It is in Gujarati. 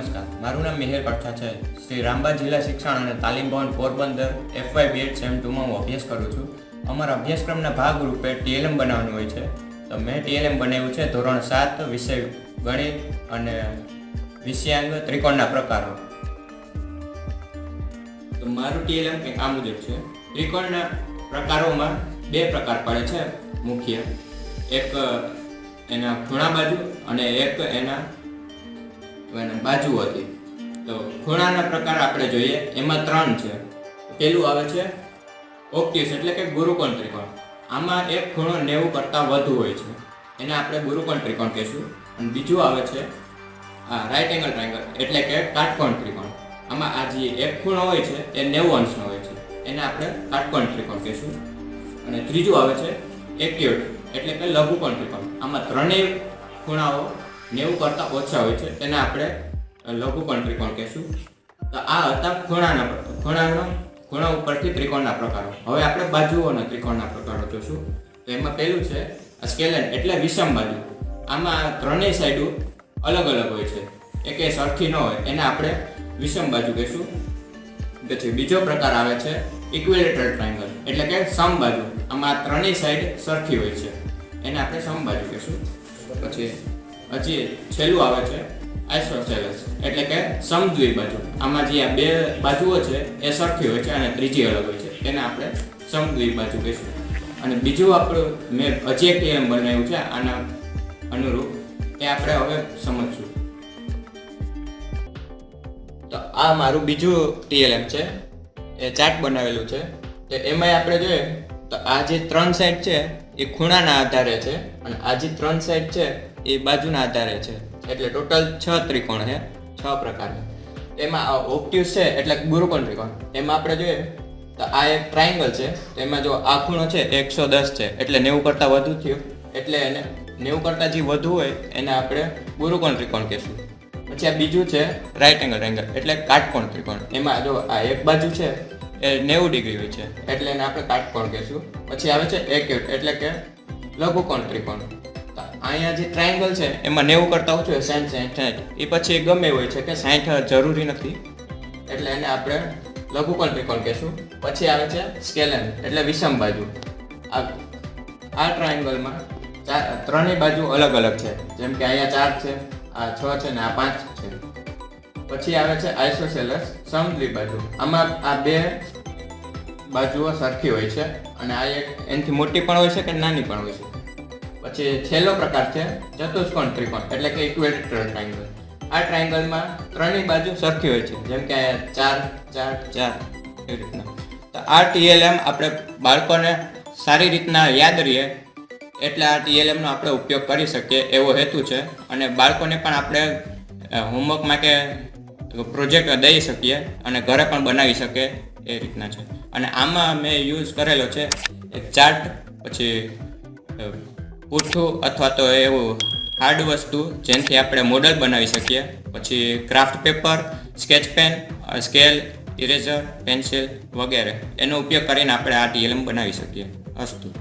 કઠા છે. શ્રી રામબા જિલ્લા શિક્ષણ અને તાલીમ ભવન પોરબંદર એફવાય બીએડ સેમ ટુમાં હું અભ્યાસ કરું છું. અમારા અભ્યાસક્રમના ભાગરૂપે ટીએલએમ બનાવવાનું હોય છે. તો મેં ટીએલએમ બનાવ્યું છે ધોરણ સાત, વિષય ગણિત અને વિષયાંગ ત્રિકોણના પ્રકારો. તો મારું ટીએલએમ કંઈક આ મુજબ છે. ત્રિકોણના પ્રકારોમાં બે પ્રકાર પડે છે. મુખ્ય એક એના ખૂણા બાજુ અને એક એના એના બાજુ હતી. તો ખૂણાના પ્રકાર આપણે જોઈએ, એમાં ત્રણ છે. પહેલું આવે છે ઓક્ટિસ એટલે કે ગુરુકોણ ત્રિકોણ. આમાં એક ખૂણો નેવું કરતાં વધુ હોય છે. એને આપણે ગુરુકોણ ત્રિકોણ કહીશું. અને બીજું આવે છે આ રાઇટ એંગલ ટ્રાયંગલ એટલે કે કાટકોણ ત્રિકોણ. આમાં આ જે એક ખૂણો હોય છે, એ નેવું અંશનો હોય છે. એને આપણે કાટકોણ ત્રિકોણ કહીશું. અને ત્રીજું આવે છે એક્યુટ, એટલે કે લઘુકોણ ત્રિકોણ. આમાં ત્રણેય ખૂણાઓ નેવું કરતાં ઓછા હોય છે, તેને આપણે લઘુકોણ ત્રિકોણ કહીશું. તો આ હતા ખૂણાના ખૂણાના ખૂણા ઉપરથી ત્રિકોણના પ્રકારો. હવે આપણે બાજુઓના ત્રિકોણના પ્રકારો જોશું. તો એમાં પહેલું છે સ્કેલન એટલે વિષમ બાજુ આમાં ત્રણેય સાઈડો અલગ અલગ હોય છે. એકે સરખી ન હોય, એને આપણે વિષમ બાજુ કહીશું. પછી બીજો પ્રકાર આવે છે ઇક્વિલેટરલ ટ્રાયંગલ એટલે કે સમબાજુ. આમાં ત્રણેય સાઈડ સરખી હોય છે. એને આપણે સમબાજુ કહીશું. પછી હજી છેલ્લું આવે છે આઇસોસેલસ એટલે કે સમદ્વિ બાજુ. આમાં જે આ બે બાજુઓ છે, એ સરખી હોય છે અને ત્રીજી અલગ હોય છે. એને આપણે સમદ્વિ બાજુ કહીશું. અને બીજું આપણું મેં હજી એક ટીએમ બનાવ્યું છે, આના અનુરૂપ એ આપણે હવે સમજશું. તો આ મારું બીજું ટીએલએમ છે, એ ચાર્ટ બનાવેલું છે. તો એમાં આપણે જોઈએ, તો આ જે ત્રણ સાઈડ છે, એ ખૂણાના આધારે છે. અને આ જે ત્રણ સાઈડ છે એ બાજુના આધારે છે. એટલે ટોટલ છ ત્રિકોણ છે. છ પ્રકારના. એમાં ઓપ્ટ્યુસ છે, એટલે ગુરુકોણ ત્રિકોણ. એમાં આપણે જોઈએ, તો આ એક ટ્રાયંગલ છે. એમાં જો આ ખૂણો છે, એકસો દસ છે. એટલે નેવું કરતાં વધુ થયું. એટલે એને નેવું કરતાં જે વધુ હોય, એને આપણે ગુરુકોણ ત્રિકોણ કહેશું. પછી આ બીજું છે રાઇટ એંગલ એંગલ એટલે કાટકોણ ત્રિકોણ. એમાં જો આ એક બાજુ છે, એ નેવું ડિગ્રી હોય છે. એટલે એને આપણે કાટકોણ કહેશું. પછી આવે છે એક્યુટ એટલે કે લઘુકોણ ત્રિકોણ. અહીંયા જે ટ્રાયંગલ છે, એમાં નેવું કરતાં ઓછું હોય સાઠ સાઠ એ પછી ગમે હોય છે કે સાઠ જરૂરી નથી. એટલે એને આપણે લઘુકોણ ત્રિકોણ કહીશું. પછી આવે છે સ્કેલન એટલે વિષમ બાજુ. આ આ ટ્રાયંગલમાં ચાર, ત્રણેય બાજુ અલગ અલગ છે. જેમ કે અહીંયા ચાર છે, આ છ છે ને આ પાંચ છે. પછી આવે છે આઇસોસેલસ સમદ્વિ બાજુ. આમાં આ બે બાજુઓ સરખી હોય છે અને આ એક એનાથી મોટી પણ હોય છે કે નાની પણ હોય છે. પછી છેલ્લો પ્રકાર છે, ચતુષ્કોણ ત્રિકોણ, એટલે કે ઇક્વેટર ટ્રાયંગલ આ ટ્રાયંગલમાં ત્રણેય બાજુ સરખી હોય છે, જેમ કે ચાર ચાર ચાર એ રીતના. તો આ ટીએલએમ આપણે બાળકોને સારી રીતના યાદ રહીએ, એટલે આ ટીએલએમનો આપણે ઉપયોગ કરી શકીએ એવો હેતુ છે, અને બાળકોને પણ આપણે હોમવર્ક માટે પ્રોજેક્ટ દઈ શકીએ, અને ઘરે પણ બનાવી શકે એ રીતના છે. અને આમાં મેં યુઝ કરેલો છે ચાર્ટ પછી પૂઠું અથવા તો એવું હાર્ડ વસ્તુ જેનાથી આપણે મોડલ બનાવી શકીએ. પછી craft paper sketch pen scale eraser pencil વગેરે. એનો ઉપયોગ કરીને આપણે આ ટીએલએમ બનાવી શકીએ. અસ્તુ.